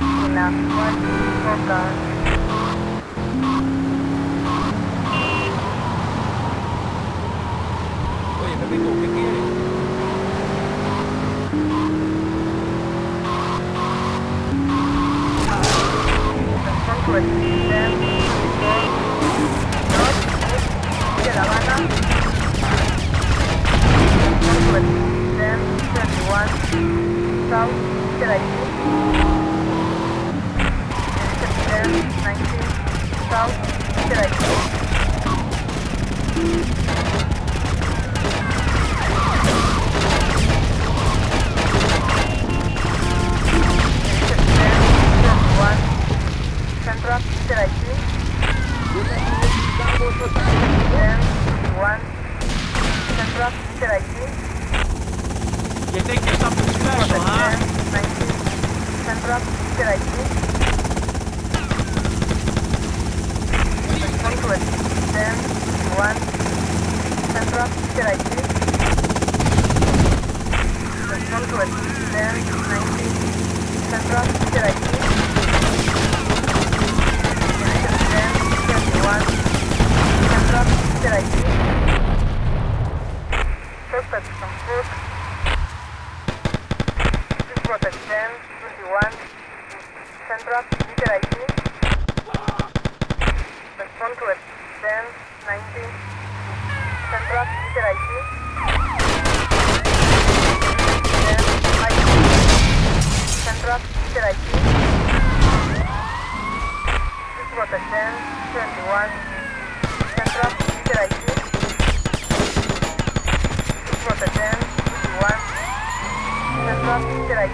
cực là quan vô cờ Ôi, nó bị ngủ cái kia này Hãy subscribe cho kênh Ghiền Mì Gõ Để không bỏ lỡ những video hấp dẫn then 71 south direct 21. Central, de Haití. Rotterdam, 21. Central, de Haití. You think you're something special, huh? 19. Central, Rotterdam, 21. Central, de Haití. Concord, 19. Central, de Haití. Rotterdam, 21. Central, de Haití. Suspect from Hook. Rotterdam, 21. Central, de Haití. Respond to Rotterdam, 19. Central, de Haití. Rotterdam, Haití. Central, de Haití. Rotterdam, 21. Central, de Haití. Rotterdam, 21. Central, de Haití.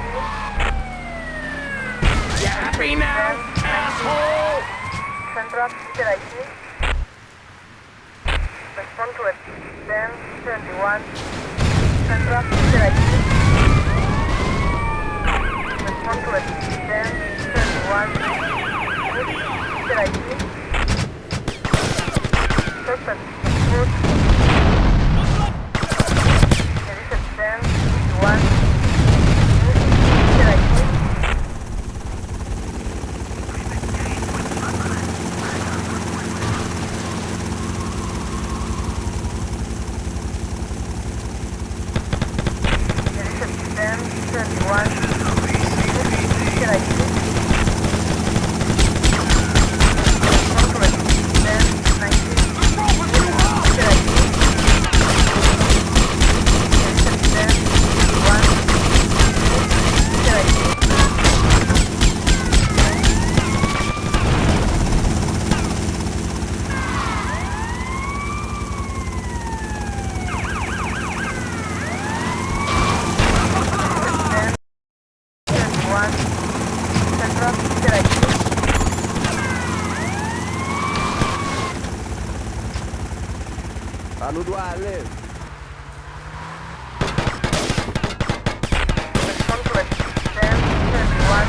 You happy now, asshole? Central, de Haití. Respond to it. Then 21. Central, de Haití. Respond to it. Then 21. De Haití. Suspect. Food. Edition 10. 21. De Haití. Edition 10. 21. De Haití. Concord. 10. 19. De Haití. Edition 10. 21. De Haití. Ten, twenty-one, Central, de Haití. Saludo Ale. Concord, ten, twenty-one,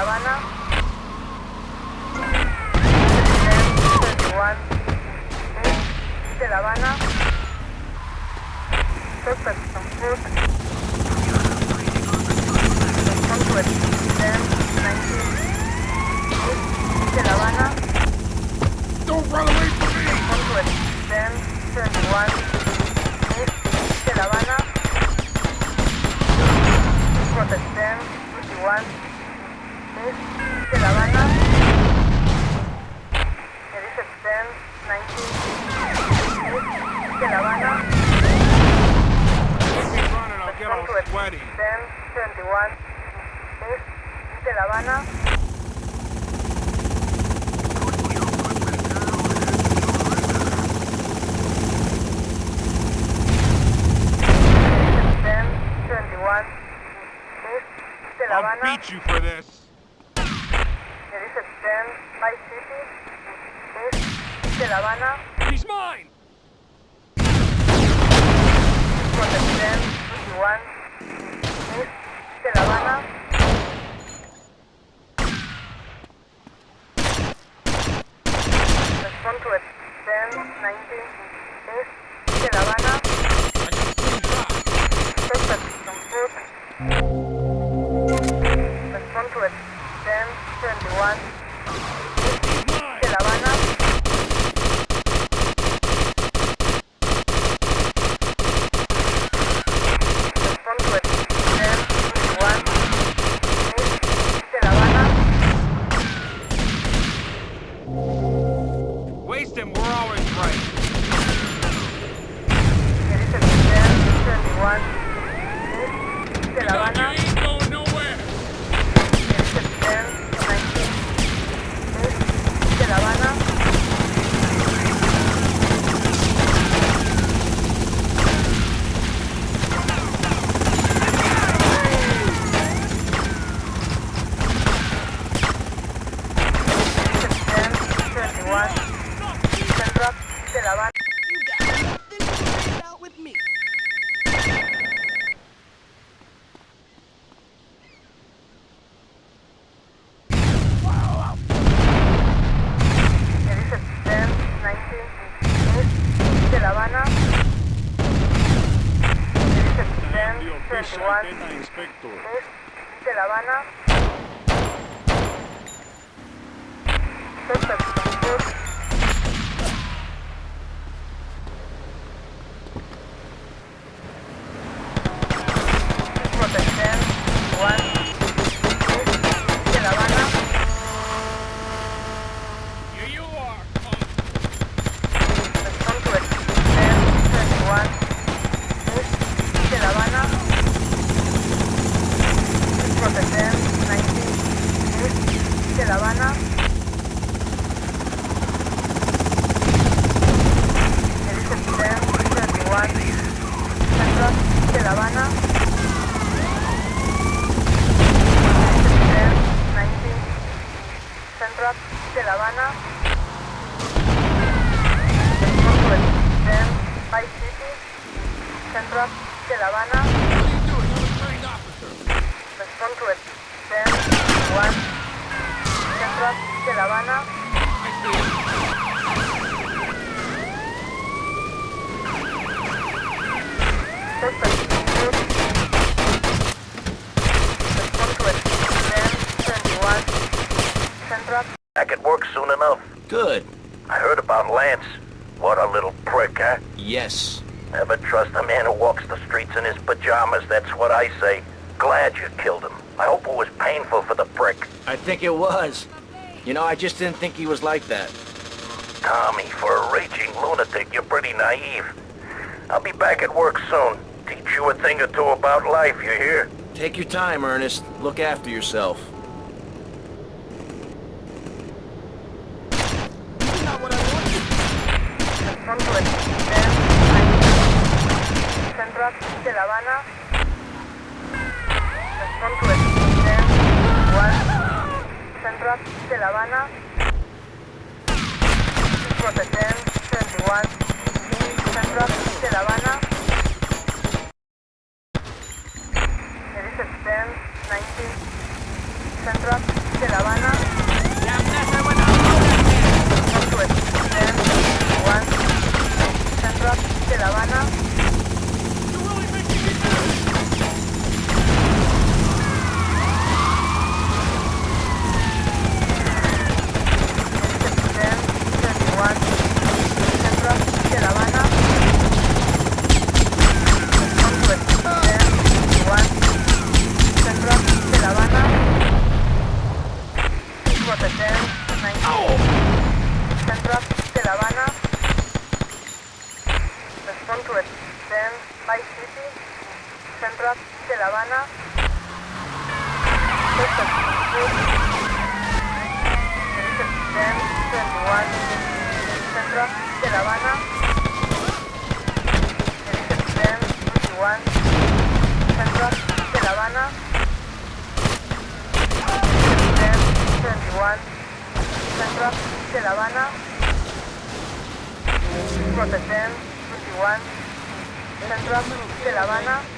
Habana. De La Habana. Perfecto. Havana. I'll beat you for this. 21. 221 es de La Habana. Perfecto. I could work soon enough. Good. I heard about Lance. What a little prick, huh? Yes. Never trust a man who walks the streets in his pajamas, that's what I say. Glad you killed him. I hope it was painful for the prick. I think it was. You know, I just didn't think he was like that. Tommy, for a raging lunatic, you're pretty naive. I'll be back at work soon. Teach you a thing or two about life, you hear? Take your time, Ernest. Look after yourself. 71. San Roque de La Habana. De La Habana. Dirigent 1021 Central de La Habana. Dirigent 21 Central de La Habana. Protect 21 Central de La Habana.